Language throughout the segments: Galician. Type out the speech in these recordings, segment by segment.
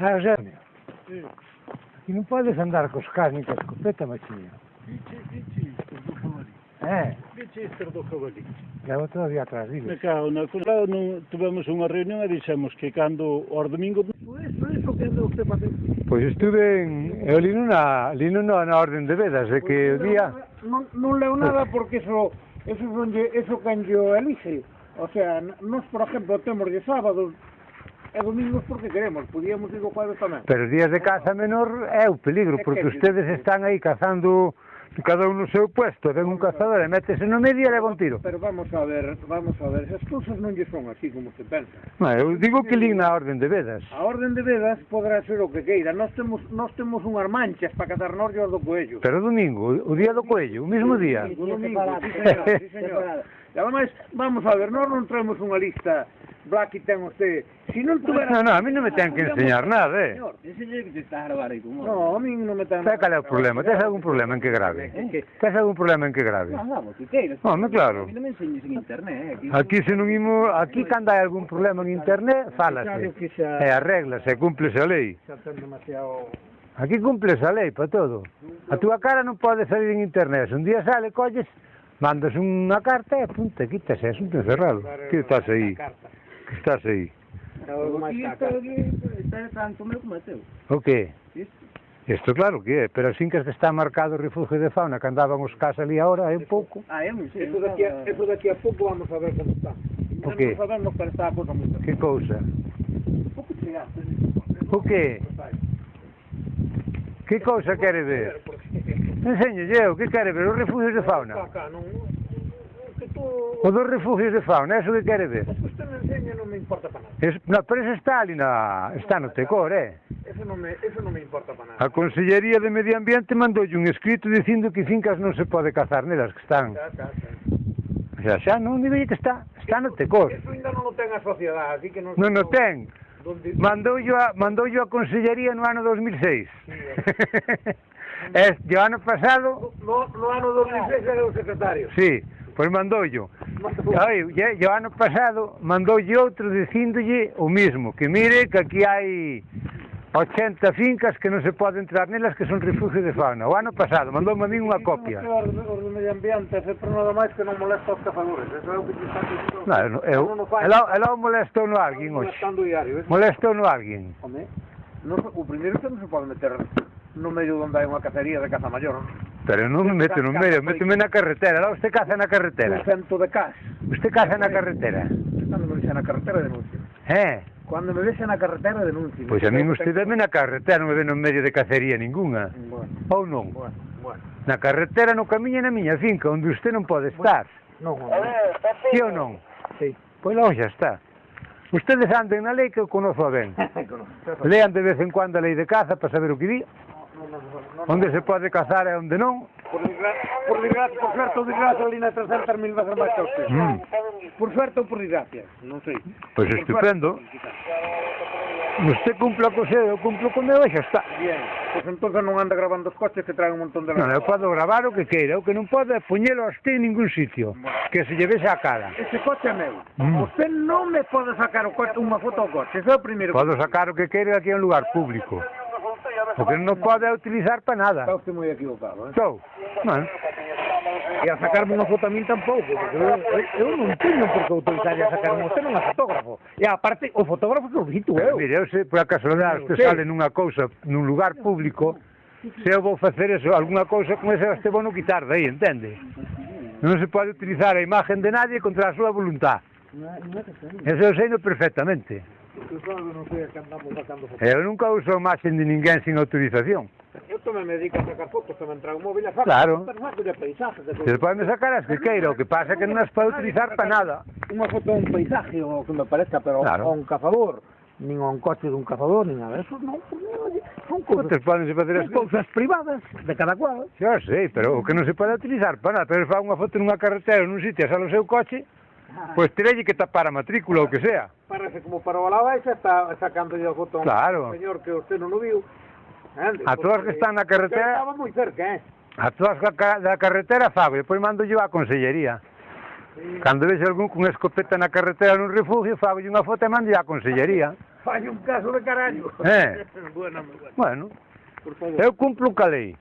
Ржавчина. Э. И ну падай сандарку, шкарника с купетом отсеял. É. Vichester do Cavalí. E outro día atrás, dime. Me cago na cunha. Non, tivemos unha reunión e dixemos que cando os domingos... Pois, pois, o que anda usted facendo? Pois estuve en... Eu li na, li na, na Orden de Vedas, de que o día... Non, non leo nada porque eso... Eso, son, eso canllo elixe. O sea, nós, por exemplo, temos de sábados é domingos mismo porque queremos, podíamos ir o jueves tamén. Pero os días de caza menor é o peligro, porque ustedes están aí cazando cada un no seu puesto, ven un cazador e métese no medio e leva un tiro. Pero vamos a ver, vamos a ver, esas cousas non lle son así como se pensa. Non, eu digo que lín na orden de vedas. A orden de vedas podrá ser o que queira, nós temos nós temos unhas manchas para cazar norte do coello. Pero domingo, o día do coello, o mesmo día. O domingo, sí, señor, sí, señor. E ademais, vamos a ver, nós non traemos unha lista Blacky ten usted. Si non tuvera... No, no, a mí non me ten que ah, enseñar nada, eh. Señor, enseñe que te estás a grabar aí, como... No, a mí non me ten... Sabe cal é o problema? Tes algún problema en que grave? Eh? Tes algún problema en que grave? Non, vamos, que queiras. Non, claro. A mí non me enseñes en internet, eh. Aquí se non imo... Aquí cando hai algún problema en internet, fálase. E arréglase, cúmplese a lei. Xa ten demasiado... Aquí cumples a lei para todo. A túa cara non pode salir en internet. Se un día sale, colles, mandas unha carta eh, e punta, quítase, asunto cerrado. Que estás aí? está aí? O que? Isto claro que é, pero sin que está marcado o refugio de fauna que andaban os cas ali ahora, é un pouco. Ah, é, sí, eso, daqui, a, eso daqui a pouco vamos a ver como está. O que? Vamos a ver está a cosa como. Que cousa? O que? Que cousa quere ver? Enseño eu, que quere ver? Os refugios de fauna? O dos refugios de fauna, é iso que quere ver? importa para nada. Es, na, pero eso está ali na, está no Tecor, eh? Eso non me, eso non me importa para nada. A Consellería de Medio Ambiente mandoulle un escrito dicindo que fincas non se pode cazar nelas que están. Xa, xa, está. Xa, xa, non digo que está, está no Tecor. Eso ainda non o ten a sociedade, así que non... Non o ten. Donde... Mandoulle a, mandoulle a Consellería no ano 2006. Sí, é. Eh. es, o ano pasado... No, no ano 2006 era o secretario. Sí. Pois mandoullo. Ai, lle, o ano pasado mandoulle outro dicíndolle o mismo, que mire que aquí hai 80 fincas que non se pode entrar nelas que son refugio de fauna. O ano pasado mandou a min unha copia. Os de medio ambiente, sempre nada máis que non molesta os cazadores. Eso é o que Non, eu, ela, ela molestou no alguén hoxe. Molestou no alguén. Home, no, o primeiro que non se pode meter no medio onde hai unha cacería de caza maior. Pero non me meto no medio, méteme na carretera. Lá usted caza na carretera. Un cento de cas. Usted caza na carretera. Cando me vexe na carretera denuncio. Eh? Cando me vexe na carretera denuncio. Pois a mí usted dame na carretera, non me ve no medio de cacería ninguna. Bueno. Ou non? Bueno, bueno. Na carretera, no camiño na miña finca, onde usted non pode estar. Bueno. Non, non. Si ou non? Si. Pois lá xa está. Ustedes anden na lei que eu conozo ben. Lean de vez en cuando a lei de caza para saber o que di onde se pode cazar e onde non. Por desgracia, por desgracia, por suerte ou desgracia, ali na terceira termina mil veces máis que usted. Mm. Por suerte ou por desgracia, non sei. Pois pues estupendo. Usted cumpla co seu, eu cumplo co meu e xa está. Bien, pois pues entón non anda grabando os coches que traen un montón de... Non, eu podo gravar o que queira, o que non podo é poñelo a usted en ningún sitio, bueno. que se llevese a cara. Ese coche é meu. Mm. Usted non me pode sacar o coche, unha foto ao coche, ese é o primeiro. Podo sacar o que queira aquí en un lugar público. Porque non pode utilizar para nada. Está usted moi equivocado, eh? Estou. Bueno. E a sacarme unha foto a min tampouco, porque eu, eu non teño por que autorizar a sacarme, usted non é fotógrafo. E aparte, o fotógrafo que o dito eu. Mire, eu se por acaso que sale nunha cousa, nun lugar público, se eu vou facer eso, alguna cousa con ese este bono quitar de aí, entende? Non se pode utilizar a imagen de nadie contra a súa voluntad. Eso eu sei perfectamente. Eu nunca uso imagen de ninguén sin autorización. Eu tamén me dedico a sacar fotos, tamén trago móvil a saco, claro. saco de paisajes. De Se poden sacar as que queira, o que pasa que non as pode utilizar para nada. Unha foto un paisaje o que me parezca, pero claro. un cazador nin a un coche dun cazador, nin a eso, non, son cousas, podense facer as cousas privadas de cada cual. Xa sei, pero o que non se pode utilizar para nada, pero fa unha foto nunha carretera, nun sitio, sale o seu coche, Pois terelle que tapar a matrícula ou que sea. Parece como para o lava e está sacando o botón. Claro. Señor, que usted non o viu. Ande, a todas que están na carretera... Estaba moi cerca, eh? A todas da carretera fago, e pois mando yo a consellería. Sí. Cando vexe algún con escopeta na carretera nun refugio, fago unha foto e mando a consellería. Fai un caso de carallo. Eh. bueno, bueno. bueno. Eu cumplo ca lei.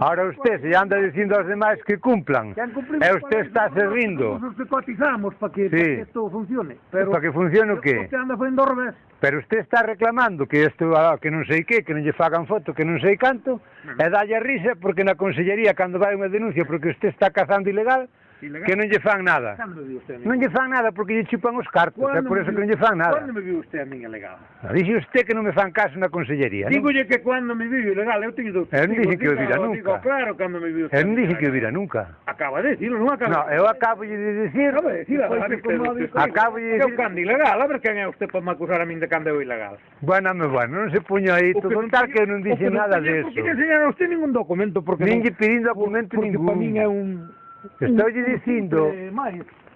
Ahora usted se anda dicindo aos demais que cumplan. E eh, usted está se rindo. Nosotros cotizamos para que, sí. para que esto funcione. Pero para que funcione o qué? Usted anda facendo revés. Pero usted está reclamando que isto que non sei que, que non lle fagan foto, que non sei canto, e dalle risa porque na consellería cando vai unha denuncia porque usted está cazando ilegal, Ilegal. Que non lle fan nada. Cando me viu usted Non lle fan nada porque lle chupan os cartos, é por eso que non lle fan nada. Cando me viu usted a min ilegal? Ah, dixe usted que non me fan caso na consellería. Dígolle que cando me viu ilegal, eu teño dous. Eu non dixen que o vira nunca. Digo, claro, cando me viu usted. Eu non dixen que o vira nunca. Acaba de dicirlo, non acaba. No, eu acabo de dicir. A ver, dicir, acabo de dicir. Eu cando ilegal, a ver quen é usted para me acusar a min de cando eu ilegal. Bueno, me bueno, non se puño aí, todo tal que non dixen nada de eso. Non lle enseñaron a usted ningún documento porque non lle pedindo documento ninguno. Porque para min é un Estoulle dicindo...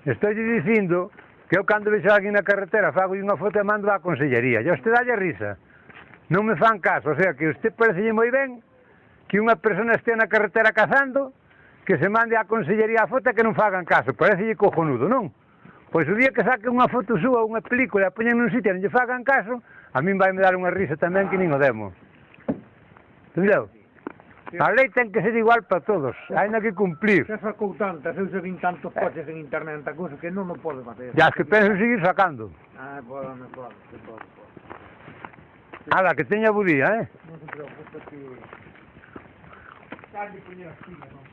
Estoulle dicindo que eu cando vexo alguén na carretera fago unha foto e mando á consellería. E usted dalle risa. Non me fan caso, o sea, que usted parece moi ben que unha persona este na carretera cazando, que se mande á consellería a foto e que non fagan caso. Parecelle cojonudo, non? Pois o día que saque unha foto súa, unha película, a poñen nun sitio e non lle fagan caso, a min vai me dar unha risa tamén que nin o demo. Entendeu? A lei ten que ser igual para todos, hai que cumplir. Se sacou tantas, eu se vin tantos coches en internet, tanta cousa que non o pode facer. Ya, que penso seguir sacando. Ah, pode, non pode, non pode. Nada, que teña bo día, eh? Non se preocupe que... Tarde, coño, así, non?